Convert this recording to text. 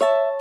you